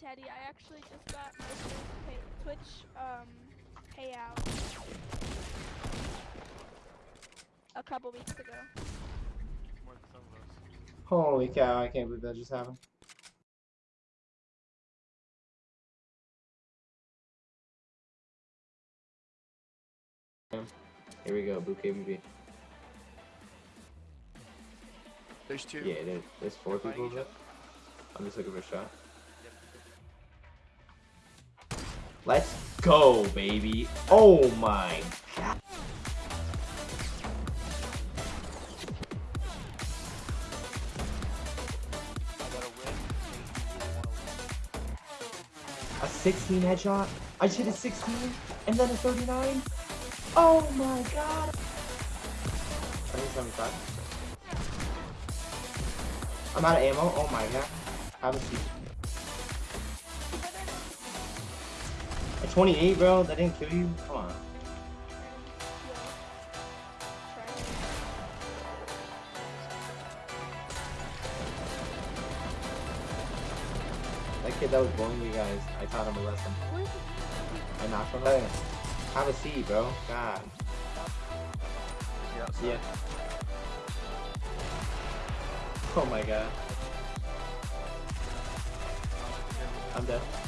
Teddy, I actually just got my first pay, Twitch um payout a couple weeks ago. More than some of us. Holy cow, I can't believe that just happened. Here we go, bouquet BB. There's two. Yeah, there, there's four Fighting people each there. other. I'm just looking for a shot. Let's go, baby. Oh my god. A 16 headshot. I just hit a 16 and then a 39. Oh my god. 175. I'm out of ammo. Oh my god. I have a 28, bro. That didn't kill you. Come on. That kid that was bullying you guys, I taught him a lesson. I knocked him out. Have a seat, bro. God. Yeah. Yeah. Oh my god. I'm dead.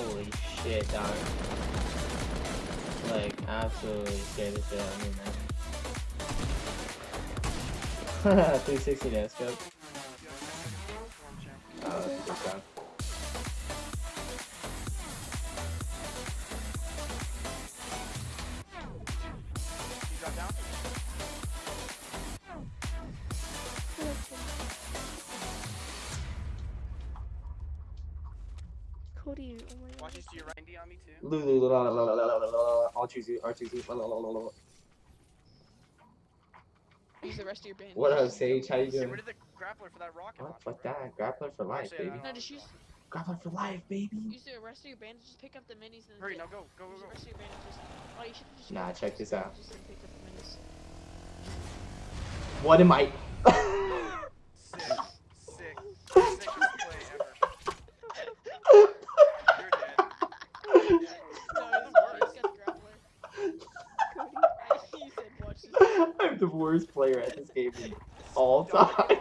Holy shit, dog. Like, absolutely scared the shit out of me, man. 360 no scope. Cody, oh my god. Watch this, do you Randy on me too? Lulu, la, la, la, la, la, la, la, I'll choose you, I'll choose you, la, la, la, la, la. Use the rest of your band. What up, Sage? How you doing? Get rid of the grappler for that rocket. Oh, fuck that. Grappler for life, Actually, baby. No, just use... Grappler for life, baby. Use the rest of your bandages, just pick up the minis and Hurry, now go, go, go, go. Use the rest of your bandages. Oh, you should just... Nah, check this out. Just pick up the minis. What am I... I'm the worst player at this game all time.